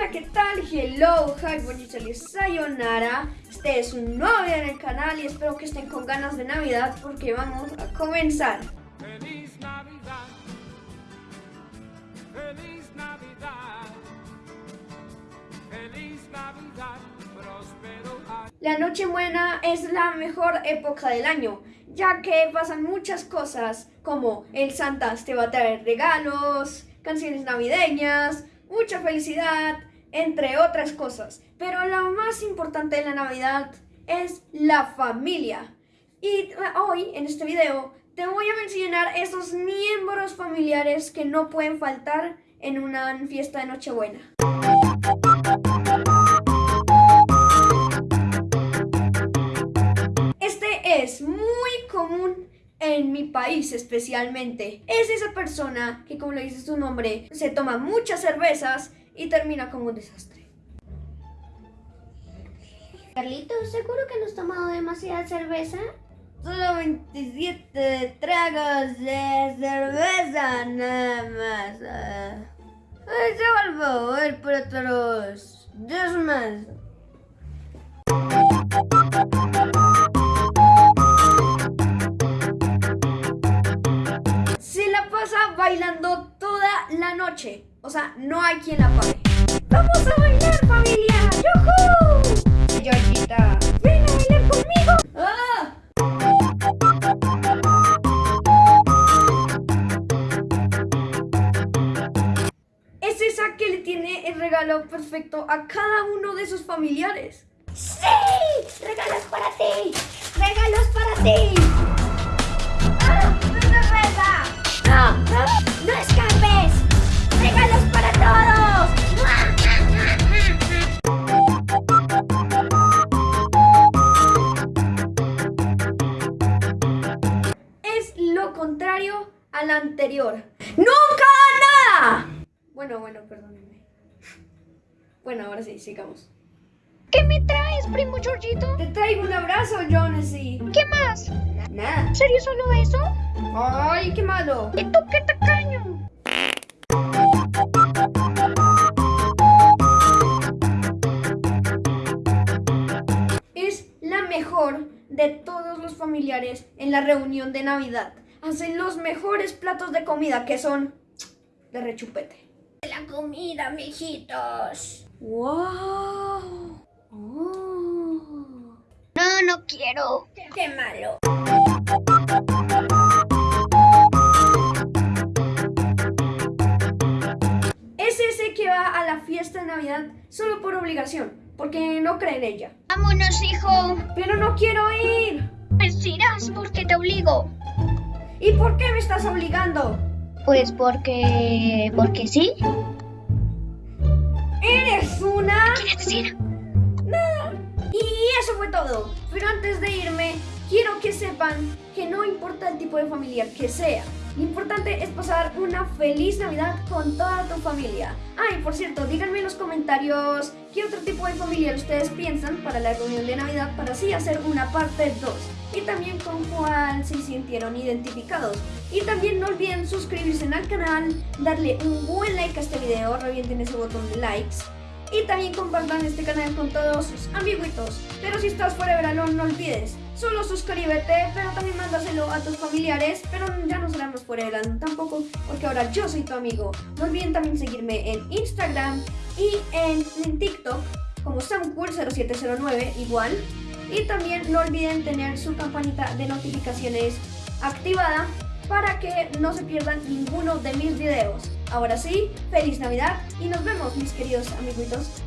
Hola, ¿qué tal? Hello, hi, bonita sayonara. Este es un nuevo video en el canal y espero que estén con ganas de Navidad porque vamos a comenzar. Feliz Navidad. Feliz Navidad. Feliz Navidad. La Nochebuena es la mejor época del año, ya que pasan muchas cosas como el Santa te va a traer regalos, canciones navideñas, mucha felicidad, entre otras cosas. Pero lo más importante de la Navidad es la familia. Y hoy, en este video, te voy a mencionar esos miembros familiares que no pueden faltar en una fiesta de Nochebuena. Este es muy común en mi país especialmente. Es esa persona que, como le dice su nombre, se toma muchas cervezas y termina como un desastre. Carlitos, ¿seguro que no has tomado demasiada cerveza? Solo 27 tragos de cerveza nada más. Ah. Ay, se por favor, por otros dos más. No hay quien la pare. ¡Vamos a bailar, familia! ¡Yujú! Georgita, ven a bailar conmigo. ¡Ah! Es esa que le tiene el regalo perfecto a cada uno de sus familiares. ¡Sí! ¡Regalos para ti! ¡Regalos para ti! Lo contrario al anterior. ¡Nunca nada! Bueno, bueno, perdónenme. Bueno, ahora sí, sigamos. ¿Qué me traes, primo Georgito? Te traigo un abrazo, Jonesy. ¿Qué más? Nada. ¿En serio solo eso? ¡Ay, qué malo! ¿Y tú qué tacaño? Es la mejor de todos los familiares en la reunión de Navidad. Hacen los mejores platos de comida que son de rechupete. La comida, mijitos. ¡Wow! Oh. No, no quiero. Qué malo. Es ese que va a la fiesta de Navidad solo por obligación, porque no cree en ella. Vámonos, hijo. Pero no quiero ir. Pues irás porque te obligo. ¿Y por qué me estás obligando? Pues porque... porque sí. ¿Eres una? ¿Quieres decir? Nada. Y eso fue todo. Pero antes de irme, quiero que sepan que no importa el tipo de familiar que sea. Lo importante es pasar una feliz Navidad con toda tu familia. Ah, y por cierto, díganme en los comentarios qué otro tipo de familiar ustedes piensan para la reunión de Navidad para así hacer una parte 2. Y también con cuál se sintieron identificados. Y también no olviden suscribirse al canal, darle un buen like a este video, revienten ese botón de likes. Y también compartan este canal con todos sus amiguitos. Pero si estás fuera de verano, no olvides. Solo suscríbete, pero también mándaselo a tus familiares. Pero ya no seremos fuera de verano tampoco, porque ahora yo soy tu amigo. No olviden también seguirme en Instagram y en, TikTok como SamCool0709 igual. Y también no olviden tener su campanita de notificaciones activada para que no se pierdan ninguno de mis videos. Ahora sí, feliz Navidad y nos vemos mis queridos amiguitos